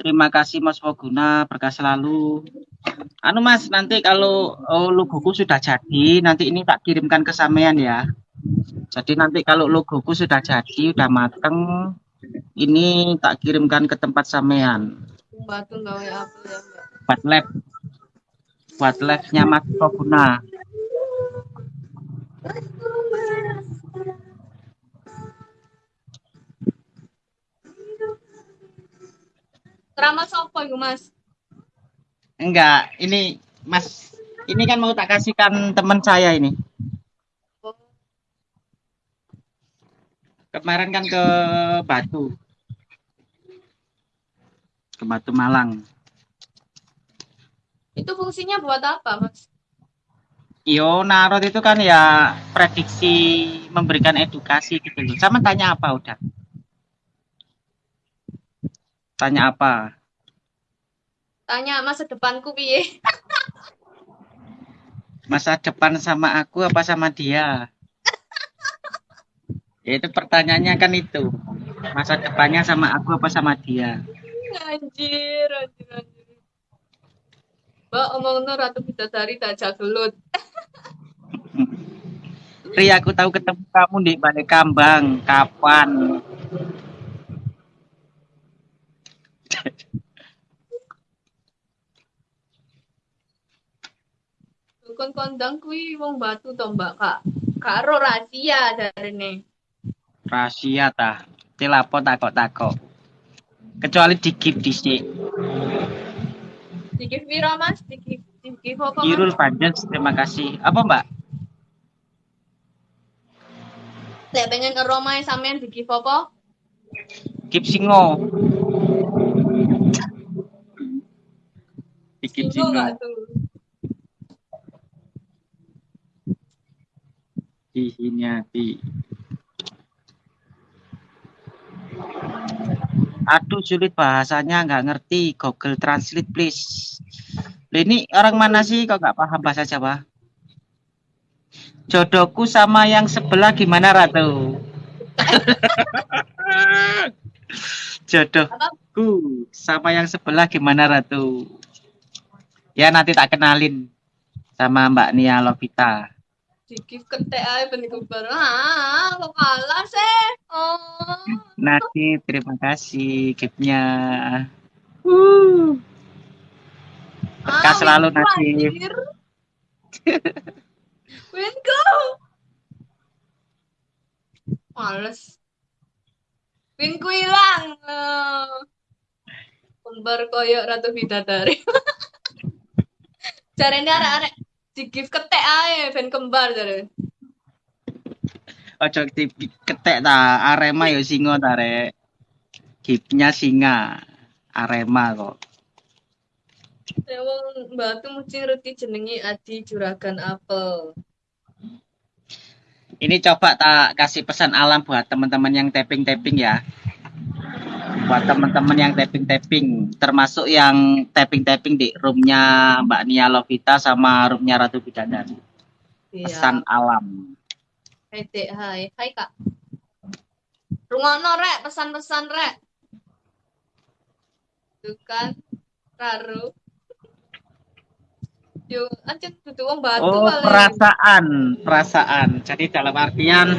Terima kasih Mas Waguna, berkah selalu. Anu Mas, nanti kalau oh, logoku sudah jadi, nanti ini tak kirimkan ke sampean ya. Jadi nanti kalau logoku sudah jadi, udah mateng, ini tak kirimkan ke tempat sampean. Batu gawe apa ya, Mbak? Buat lab. Buat labnya Mas Waguna. Keramas apa iku, Mas? Enggak, ini Mas, ini kan mau tak kasihkan teman saya ini. Kemarin kan ke Batu. Ke Batu Malang. itu fungsinya buat apa, Mas? Yo, Narot itu kan ya prediksi memberikan edukasi gitu loh. Sama tanya apa udah? Tanya apa? Tanya masa depanku piye? Masa depan sama aku apa sama dia? Ya itu pertanyaannya kan itu. Masa depannya sama aku apa sama dia? Anjir, anjir, anjir. Mbak omongno Ratu Bidadari tak jagelut. Ri, aku tahu ketemu kamu di Balai Kambang. Kapan? Dukun kondang kuwi wong batu to, Mbak, Kak. Karo rahasia jarene. Rahasia ta. Tilapo takok-takok. Kecuali di gift dhisik. Dikif piro, Mas? Dikif dikif apa? Irul Panjens, terima kasih. Apa Mbak? Lek pengen ngeromae sampean dikif apa? Gift Singo. Di gift Singo Singo. Gak tuh? Di sini hati. Aduh sulit bahasanya nggak ngerti. Google Translate please. Ini orang mana sih kok nggak paham bahasa Jawa? Jodohku sama yang sebelah gimana Ratu? Jodohku sama yang sebelah gimana Ratu? Ya nanti tak kenalin sama Mbak Nia Lovita. Dikif ketek ae ben kubar. Ah, kok kalah sih? Oh. Nadi, terima kasih giftnya. Uh. Berkah Ah, selalu Nadif. anjir. Winku. Males. Winku hilang. Eh, Kembar koyok Ratu Bidadari. Jarene arek-arek di-give ketek ae ben kembar jare. Ojo di- ketek ta, Arema ya singo ta rek. Giftnya singa. Arema kok. Ya wong batu mesti ngerti jenenge Adi Juragan Apel. Ini coba tak kasih pesan alam buat teman-teman yang tapping-tapping ya. Buat teman-teman yang tapping-tapping, termasuk yang tapping-tapping di roomnya Mbak Nia Lovita sama roomnya Ratu Bidadari. Iya. Pesan alam. Hai Dek, hai. Hai Kak. Rungokno rek, pesan-pesan rek. Tuh kan, Raru. Yo, wong batu Oh, perasaan, perasaan. Jadi dalam artian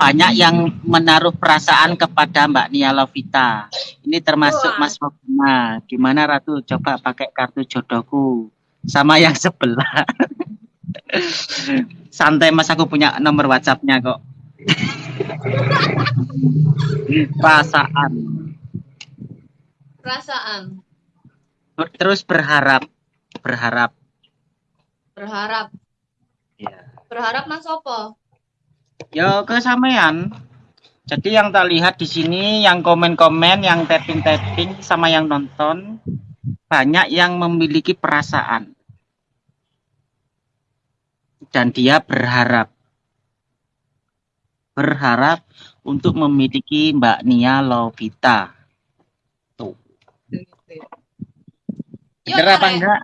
banyak yang menaruh perasaan kepada Mbak Nia Lovita. Ini termasuk Wah. Mas Waguna. Gimana Ratu? Coba pakai kartu jodohku sama yang sebelah. Santai Mas, aku punya nomor WhatsAppnya kok. perasaan. Perasaan. Terus berharap, berharap. Berharap. Ya. Berharap Mas opo? Ya ke sampean. Jadi yang tak lihat di sini yang komen-komen, yang tapping-tapping sama yang nonton banyak yang memiliki perasaan. Dan dia berharap berharap untuk memiliki Mbak Nia Lovita. Tuh. Bener apa enggak?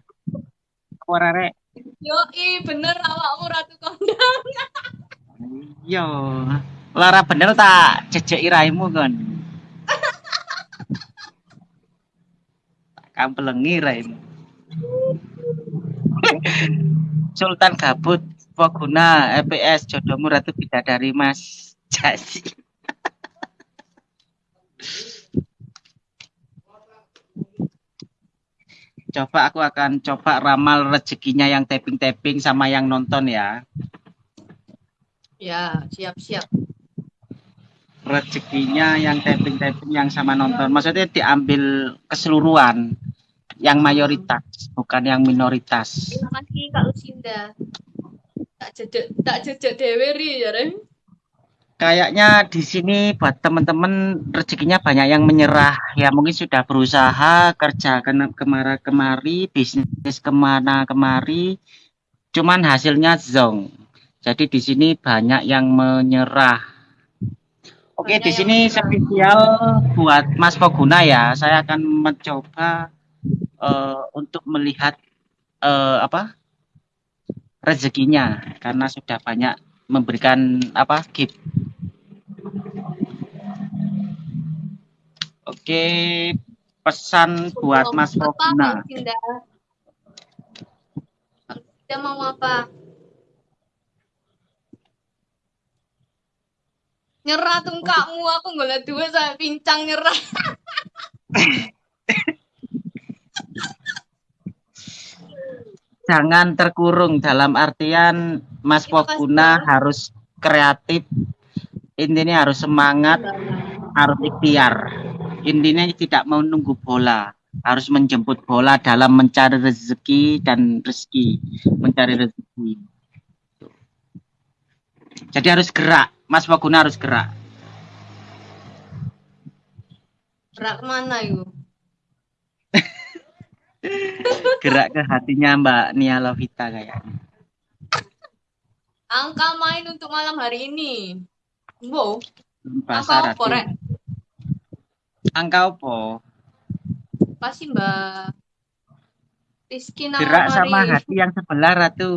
Ora rek. Yo, i bener awakmu ratu kondang. Yo. Lara bener tak jejeki raimu kon. Kampelengi Rain. Sultan Gabut Poguna EPS jodohmu Ratu Bidadari Mas Jasi. coba aku akan coba ramal rezekinya yang tapping-tapping sama yang nonton ya. Ya, siap-siap. Rezekinya yang tapping-tapping yang sama nonton. Maksudnya diambil keseluruhan yang mayoritas, bukan yang minoritas. Terima kasih Kak Lucinda. Tak jejak tak jejak dewe ri ya, Rem. Kayaknya di sini buat teman-teman rezekinya banyak yang menyerah. Ya mungkin sudah berusaha kerja ke ke mana kemari, bisnis ke mana kemari, cuman hasilnya zong. Jadi di sini banyak yang menyerah. Oke, Banyak di sini spesial buat Mas Poguna ya. Saya akan mencoba eh, untuk melihat eh, apa rezekinya karena sudah banyak memberikan apa gift Oke, pesan buat Mas Poguna. Lucinda mau apa? Nyerah tuh kamu, aku golek duit saya pincang nyerah. Jangan terkurung dalam artian Mas Poguna harus kreatif. Intinya harus semangat, harus ikhtiar. Intinya tidak mau nunggu bola, harus menjemput bola dalam mencari rezeki dan rezeki, mencari rezeki. Jadi harus gerak, Mas Poguna harus gerak. Gerak ke mana yuk? Gerak ke hatinya Mbak Nia Lovita kayaknya. Angka main untuk malam hari ini. Wow, Bahasa angka. Rek? Angka apa? Pasti Mbak Rizky Gerak sama hati yang sebelah Ratu.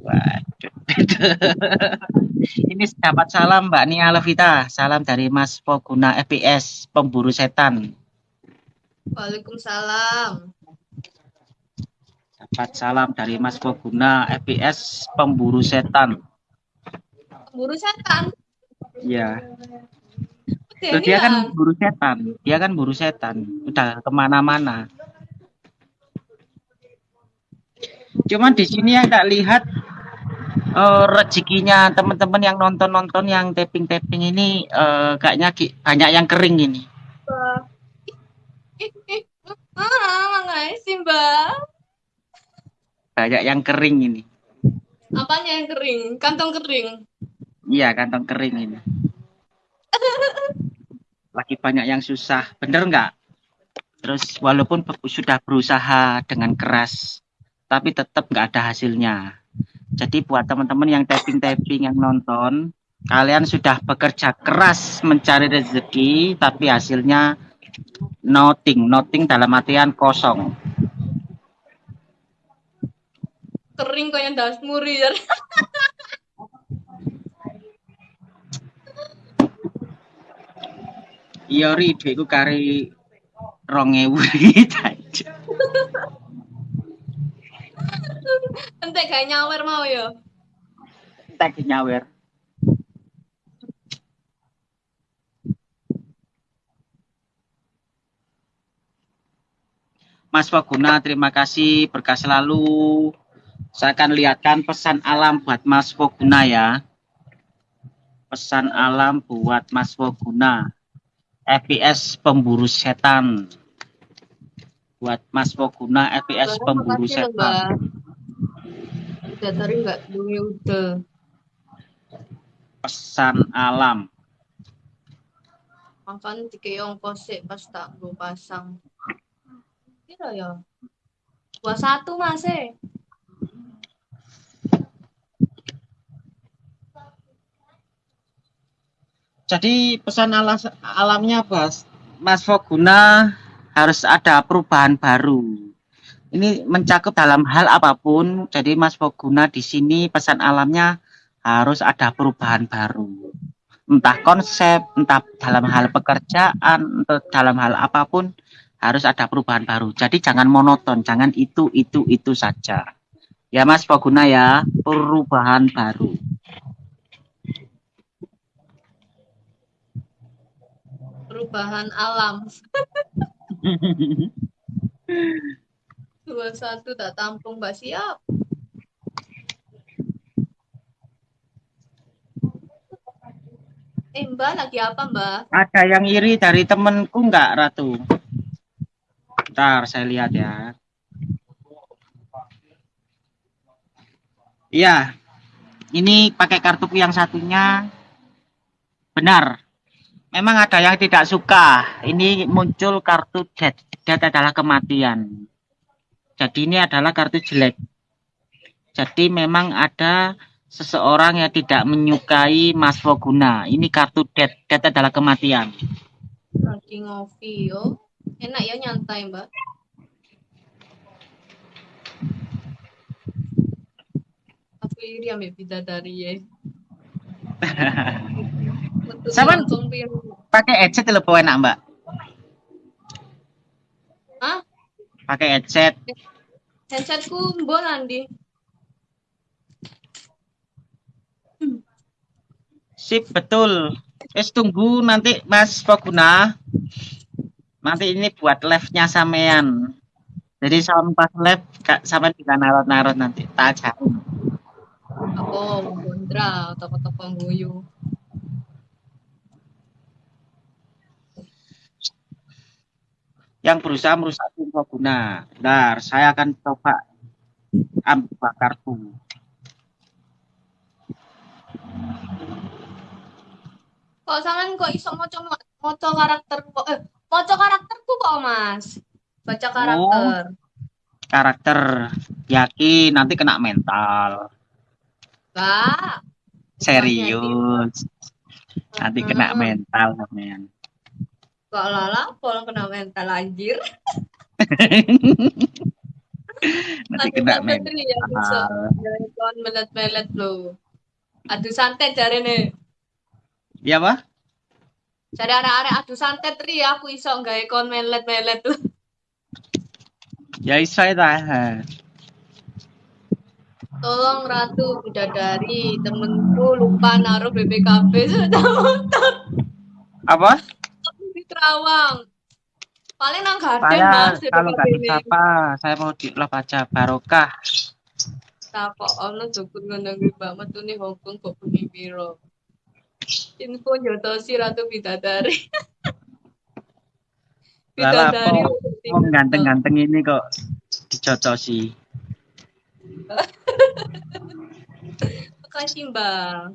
Waduh. Ini dapat salam Mbak Nia Lovita. Salam dari Mas Poguna FPS, pemburu setan. Waalaikumsalam. Dapat salam dari Mas Poguna FPS, pemburu setan. Buru setan. Iya. Tuh, dia kan buru setan. Dia kan buru setan. Udah ke mana-mana. Cuman di sini yang tak lihat eh, rezekinya teman-teman yang nonton-nonton yang tapping-tapping ini eh, kayaknya ki- banyak yang kering ini. Mbak. Banyak yang kering ini. Apanya yang kering? Kantong kering. Iya, kantong kering ini. Lagi banyak yang susah, bener nggak? Terus walaupun sudah berusaha dengan keras, tapi tetap nggak ada hasilnya. Jadi buat teman-teman yang tapping-tapping yang nonton, kalian sudah bekerja keras mencari rezeki, tapi hasilnya nothing, nothing dalam artian kosong. Kering kayak dasmuri ya. Iya ri, kari 2000 jajan. Entek gak nyawer mau ya. Tak nyawer. Mas Poguna, terima kasih berkah selalu. Saya akan lihatkan pesan alam buat Mas Poguna ya. Pesan alam buat Mas Poguna. FPS pemburu setan. Buat Mas Poguna FPS pemburu setan. Tadi nggak duwe udah. Pesan alam. Makan tiga ongkos sih pas tak gue pasang. Kira ya. Dua satu mas eh. Jadi pesan alas, alamnya Bas, Mas Foguna harus ada perubahan baru. Ini mencakup dalam hal apa pun. Jadi Mas Foguna di sini pesan alamnya harus ada perubahan baru. Entah konsep, entah dalam hal pekerjaan, entah dalam hal apa pun harus ada perubahan baru. Jadi jangan monoton, jangan itu itu itu saja. Ya Mas Poguna ya, perubahan baru. Perubahan alam. Dua satu tak tampung Mbak siap. Eh Mbak lagi apa Mbak? Ada yang iri dari temenku enggak Ratu? Ntar saya lihat ya. Iya. Ini pakai kartuku yang satunya. Benar. Memang ada yang tidak suka. Ini muncul kartu dead. Dead adalah kematian. Jadi ini adalah kartu jelek. Jadi memang ada seseorang yang tidak menyukai Mas Foguna. Ini kartu dead. Dead adalah kematian. Lagi ngopi yo. Enak ya nyantai Mbak. Aku iri ambil bidadari ya. Sama-. Pakai headset lebih enak, Mbak. Hah? Pakai headset. Headsetku mbok nanti. Sip, betul. Wes tunggu nanti Mas Foguna. Nanti ini buat live-nya sampean. Jadi sama pas live Kak sampean bisa narot-narot nanti. Tak ajarin. Aku kontra toko-toko guyu. Yang berusaha merusak tim Foguna. Bentar, saya akan coba ambil kartu. Kok sampean kok iso maca maca karakter kok eh maca karakterku kok Mas? Baca karakter. Karakter yakin nanti kena mental. Enggak. Serius. Nanti kena mental sampean. Kok lala kalau kena mental anjir. Nanti kena ya mental. Jangan kawan melet-melet lo. Aduh santet jare nih. Ya, Pak? Cari arek-arek aduh santet ri aku iso gawe kon melet-melet tuh. Ya iso ta. Tolong Ratu Bidadari, temenku lupa naruh BPKB sudah motor Apa? Di Terawang. Paling nang Garden Saya Mas kalau nggak BPKB bisa ini. apa, saya mau di love aja barokah. Kok ono dukun ngono kuwi Mbak metune Hongkong kok bengi piro. Info jotosi Ratu Bidadari. Bidadari. Wong ganteng-ganteng ini kok dicocosi. Makasih Mbak.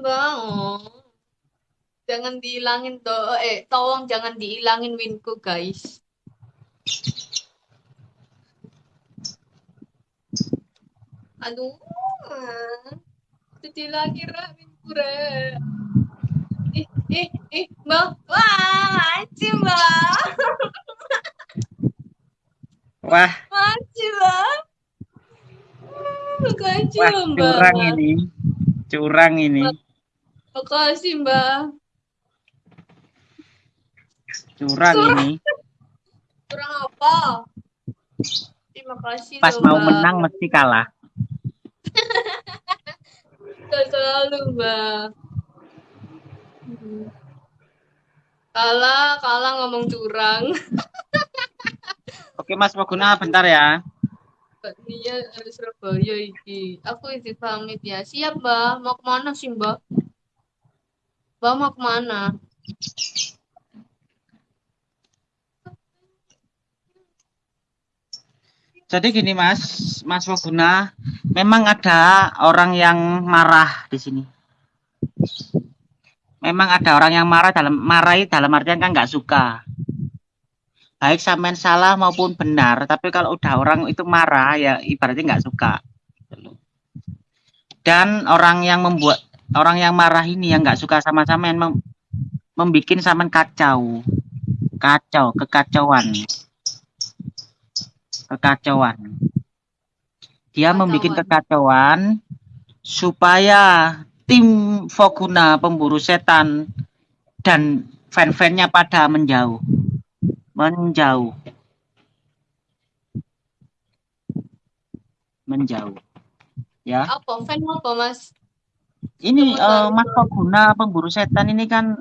Mbak. Oh. Jangan dihilangin toh. Eh, tolong jangan dihilangin winku guys. Aduh. ah. Sedih lagi Ra winku Ra. Ih, ih, ih, Mbak. Wah, Mbak. Wah, Makasih, Bang. Makasih, wah curang ini. Curang ini. Makasih, Mbak. Curang Curang. ini. Kurang apa? Terima kasih, Pas loh, mau Mbak. menang mesti kalah. Gak selalu, Mbak. Hmm. Kalah, kalah ngomong curang. Oke Mas Poguna bentar ya. Mbak Nia harus Surabaya iki. Aku izin pamit ya. Siap, Mbak. Mau ke mana sih, Mbak? Mbak mau ke mana? Jadi gini Mas, Mas Poguna, memang ada orang yang marah di sini. Memang ada orang yang marah dalam marahi dalam artian kan nggak suka. Baik sampean salah maupun benar, tapi kalau udah orang itu marah ya ibaratnya nggak suka. Dan orang yang membuat orang yang marah ini yang nggak suka sama sampean mem, membikin sampean kacau, kacau, kekacauan, kekacauan. Dia membuat Kacauan. kekacauan supaya tim Foguna pemburu setan dan fan-fannya pada menjauh. Menjauh. Menjauh. Ya. Apa fan apa Mas? Ini baru. Mas Foguna pemburu setan ini kan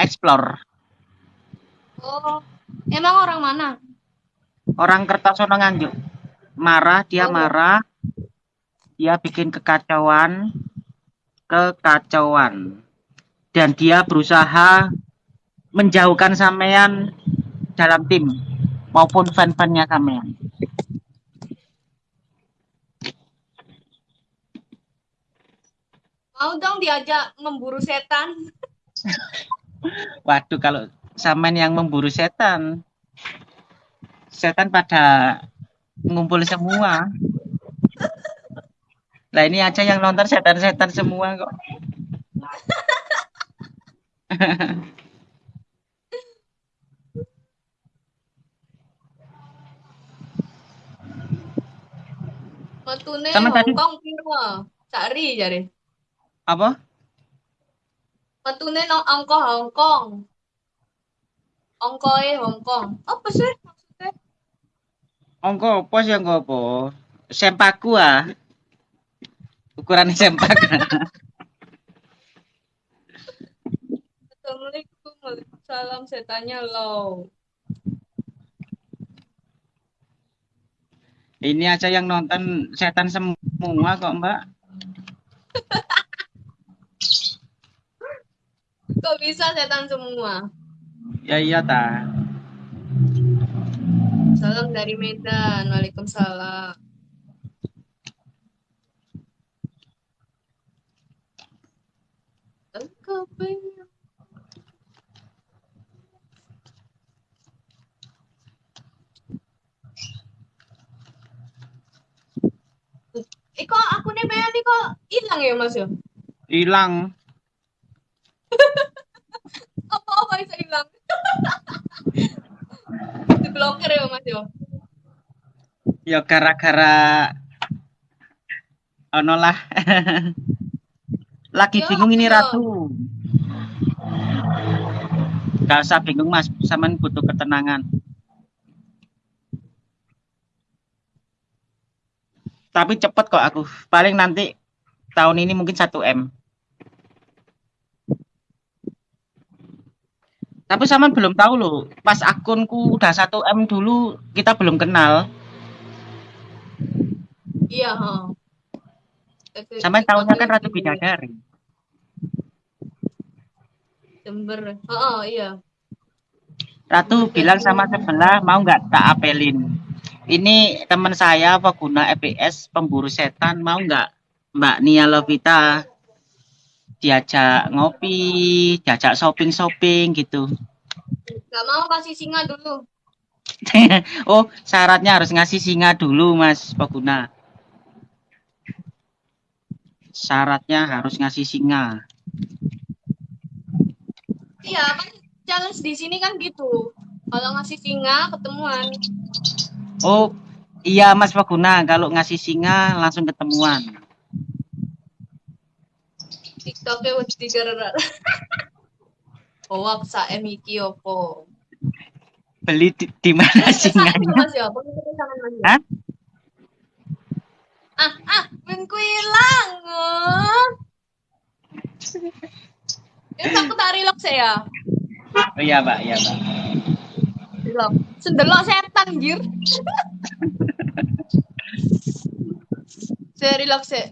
explore. Oh, emang orang mana? Orang Kertosono Nganjuk. Marah, dia Oh. marah. Dia bikin kekacauan. Kekacauan. Dan dia berusaha menjauhkan sampean dalam tim maupun fan-fannya sampean. Mau dong diajak memburu setan. Waduh, kalau sampean yang memburu setan, setan pada ngumpul semua. Lah ini aja yang nonton setan-setan semua kok. Tadi- Hongkong piro? Sari jare. Apa? Metune no angko Hongkong. Ongkoe Hongkong. Apa sih maksudnya? Ongko apa sih ongko apa? Sempaku ah. Ukuran sempak. Assalamualaikum. Waalaikumsalam setannya low. Ini aja yang nonton setan semua kok, Mbak. Kok bisa setan semua? Ya iya ta. Salam dari Medan. Waalaikumsalam. Engkau pengen Eh kok akunnya Bea nih kok hilang ya Mas ya? Hilang. Apa-apa bisa hilang? Diblokir ya Mas ya? Ya gara-gara ono lah. Lagi Ya, bingung ini apa Ratu. Gak usah bingung Mas, sampean butuh ketenangan. Tapi cepet kok aku. Paling nanti tahun ini mungkin 1 M. Tapi sampean belum tahu loh, pas akunku udah 1 M dulu kita belum kenal. Iya, ha. Sampean tahunya kan Ratu Bidadari. Jember. Oh, iya. Ratu bilang sama sebelah mau nggak tak apelin. Ini teman saya pengguna EPS pemburu setan mau nggak Mbak Nia Lovita diajak ngopi, diajak shopping shopping gitu. Gak mau kasih singa dulu. oh syaratnya harus ngasih singa dulu Mas pengguna. Syaratnya harus ngasih singa. Iya, kan challenge di sini kan gitu. Kalau ngasih singa ketemuan. Oh iya Mas pengguna kalau ngasih singa langsung ketemuan. TikToknya wis digerak. Oh, aku saem iki opo? Beli di, di mana singanya? Mas ya, ya? Hah? Ah, ah, ben ku ilang. oh. Ya aku tak relok saya. Oh iya Mbak, iya Mbak. Relok. Sendelok setan, anjir. Saya relok saya.